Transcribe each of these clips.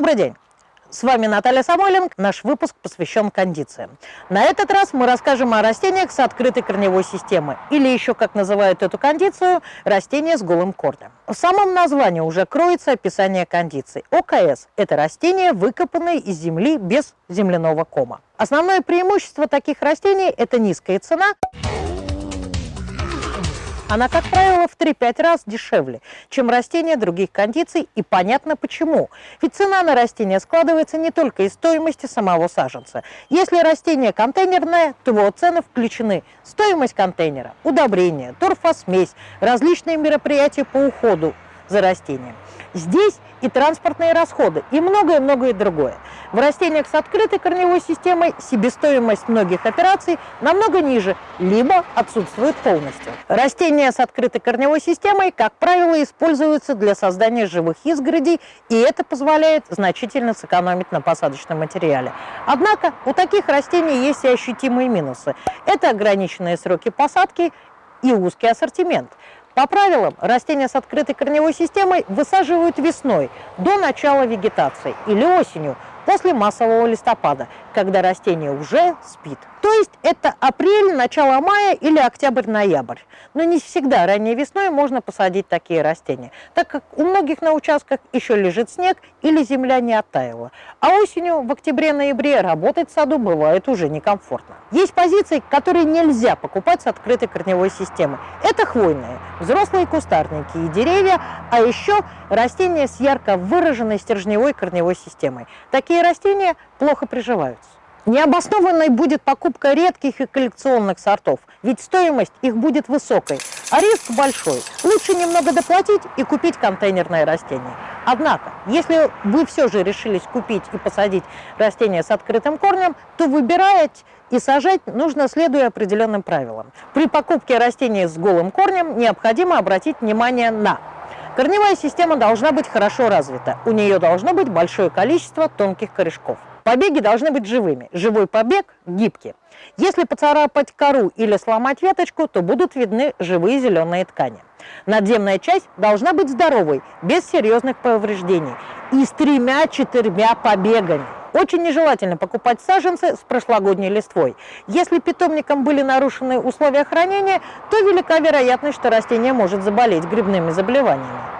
Добрый день! С вами Наталья Самойленко. Наш выпуск посвящен кондициям. На этот раз мы расскажем о растениях с открытой корневой системой, или еще, как называют эту кондицию, растения с голым корнем. В самом названии уже кроется описание кондиций. ОКС – это растения, выкопанные из земли без земляного кома. Основное преимущество таких растений – это низкая цена – она, как правило, в 3-5 раз дешевле, чем растения других кондиций, и понятно почему. Ведь цена на растение складывается не только из стоимости самого саженца. Если растение контейнерное, то его цены включены стоимость контейнера, удобрения, торфосмесь, различные мероприятия по уходу за растением. Здесь и транспортные расходы, и многое-многое другое. В растениях с открытой корневой системой себестоимость многих операций намного ниже, либо отсутствует полностью. Растения с открытой корневой системой, как правило, используются для создания живых изгородей, и это позволяет значительно сэкономить на посадочном материале. Однако у таких растений есть и ощутимые минусы. Это ограниченные сроки посадки и узкий ассортимент. По правилам, растения с открытой корневой системой высаживают весной, до начала вегетации, или осенью, после массового листопада, когда растение уже спит. То есть это апрель, начало мая или октябрь-ноябрь. Но не всегда ранней весной можно посадить такие растения, так как у многих на участках еще лежит снег или земля не оттаяла. А осенью, в октябре-ноябре, работать в саду бывает уже некомфортно. Есть позиции, которые нельзя покупать с открытой корневой системой. Это хвойные, взрослые кустарники и деревья, а еще растения с ярко выраженной стержневой корневой системой. Такие растения плохо приживаются. Необоснованной будет покупка редких и коллекционных сортов, ведь стоимость их будет высокой, а риск большой. Лучше немного доплатить и купить контейнерное растение. Однако, если вы все же решились купить и посадить растение с открытым корнем, то выбирать и сажать нужно следуя определенным правилам. При покупке растения с голым корнем необходимо обратить внимание на Корневая система должна быть хорошо развита, у нее должно быть большое количество тонких корешков. Побеги должны быть живыми. Живой побег гибкий. Если поцарапать кору или сломать веточку, то будут видны живые зеленые ткани. Надземная часть должна быть здоровой, без серьезных повреждений и с тремя-четырьмя побегами. Очень нежелательно покупать саженцы с прошлогодней листвой. Если питомником были нарушены условия хранения, то велика вероятность, что растение может заболеть грибными заболеваниями.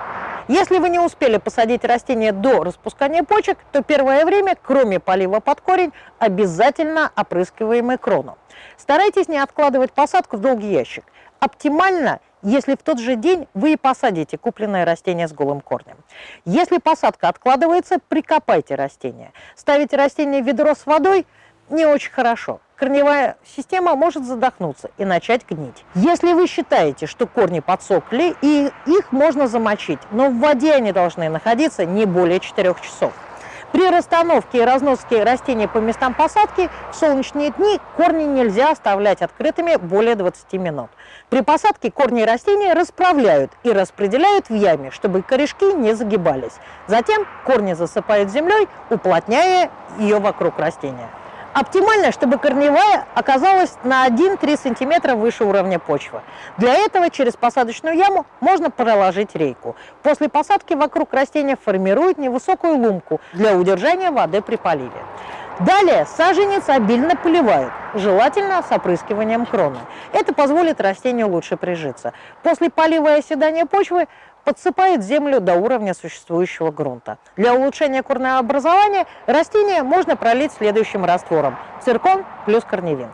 Если вы не успели посадить растение до распускания почек, то первое время, кроме полива под корень, обязательно опрыскиваемый крону. Старайтесь не откладывать посадку в долгий ящик. Оптимально, если в тот же день вы и посадите купленное растение с голым корнем. Если посадка откладывается, прикопайте растение. Ставите растение в ведро с водой не очень хорошо корневая система может задохнуться и начать гнить. Если вы считаете, что корни подсохли, и их можно замочить, но в воде они должны находиться не более 4 часов. При расстановке и разноске растений по местам посадки в солнечные дни корни нельзя оставлять открытыми более 20 минут. При посадке корни растения расправляют и распределяют в яме, чтобы корешки не загибались. Затем корни засыпают землей, уплотняя ее вокруг растения. Оптимально, чтобы корневая оказалась на 1-3 см выше уровня почвы. Для этого через посадочную яму можно проложить рейку. После посадки вокруг растения формируют невысокую лумку для удержания воды при поливе. Далее саженец обильно поливают, желательно с опрыскиванием кроны. Это позволит растению лучше прижиться. После полива и оседания почвы подсыпает землю до уровня существующего грунта. Для улучшения корнеобразования растение можно пролить следующим раствором – циркон плюс корневин.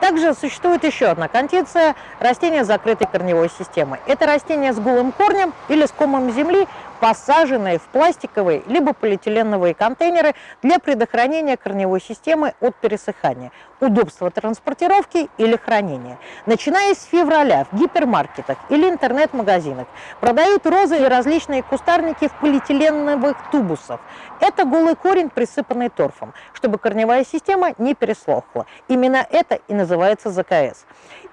Также существует еще одна кондиция – растение с закрытой корневой системой. Это растение с голым корнем или с комом земли, посаженные в пластиковые либо полиэтиленовые контейнеры для предохранения корневой системы от пересыхания, удобства транспортировки или хранения. Начиная с февраля в гипермаркетах или интернет-магазинах продают розы и различные кустарники в полиэтиленовых тубусах. Это голый корень, присыпанный торфом, чтобы корневая система не переслохла. Именно это и называется ЗКС.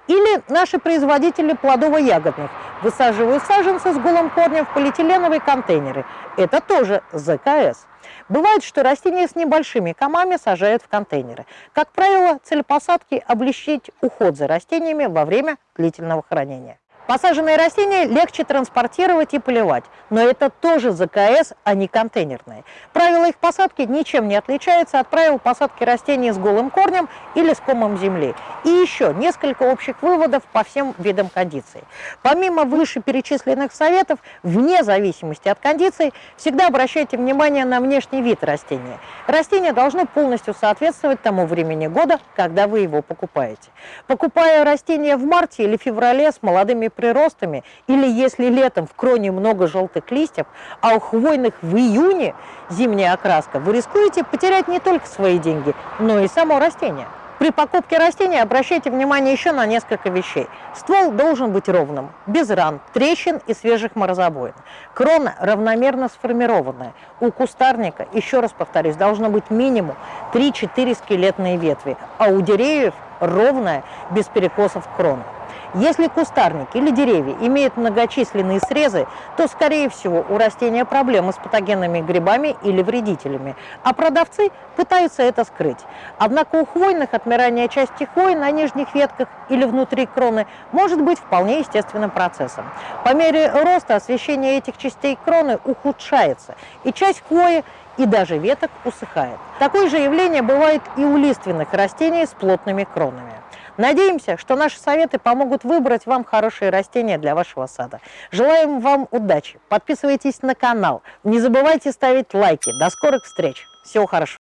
Или наши производители плодово-ягодных высаживают саженцы с голым корнем в полиэтиленовые контейнеры. Это тоже ЗКС. Бывает, что растения с небольшими комами сажают в контейнеры. Как правило, цель посадки – облегчить уход за растениями во время длительного хранения. Посаженные растения легче транспортировать и поливать, но это тоже ЗКС, а не контейнерные. Правила их посадки ничем не отличаются от правил посадки растений с голым корнем или с комом земли. И еще несколько общих выводов по всем видам кондиций. Помимо вышеперечисленных советов, вне зависимости от кондиций, всегда обращайте внимание на внешний вид растения. Растение должно полностью соответствовать тому времени года, когда вы его покупаете. Покупая растение в марте или феврале с молодыми приростами, или если летом в кроне много желтых листьев, а у хвойных в июне зимняя окраска, вы рискуете потерять не только свои деньги, но и само растение. При покупке растения обращайте внимание еще на несколько вещей. Ствол должен быть ровным, без ран, трещин и свежих морозобоин. Крона равномерно сформированная. У кустарника, еще раз повторюсь, должно быть минимум 3-4 скелетные ветви, а у деревьев ровная, без перекосов крона. Если кустарник или деревья имеют многочисленные срезы, то, скорее всего, у растения проблемы с патогенными грибами или вредителями, а продавцы пытаются это скрыть. Однако у хвойных отмирание части хвои на нижних ветках или внутри кроны может быть вполне естественным процессом. По мере роста освещение этих частей кроны ухудшается, и часть хвои и даже веток усыхает. Такое же явление бывает и у лиственных растений с плотными кронами. Надеемся, что наши советы помогут выбрать вам хорошие растения для вашего сада. Желаем вам удачи. Подписывайтесь на канал. Не забывайте ставить лайки. До скорых встреч. Всего хорошего.